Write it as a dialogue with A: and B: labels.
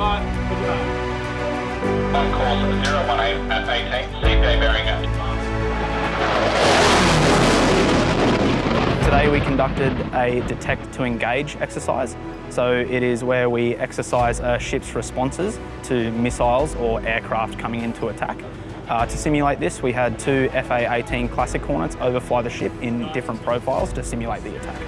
A: One
B: On course 018 at 18, CPA bearing
C: Today we conducted a detect to engage exercise. So it is where we exercise a ship's responses to missiles or aircraft coming into attack. Uh, to simulate this, we had two FA-18 Classic Hornets overfly the ship in different profiles to simulate the attack.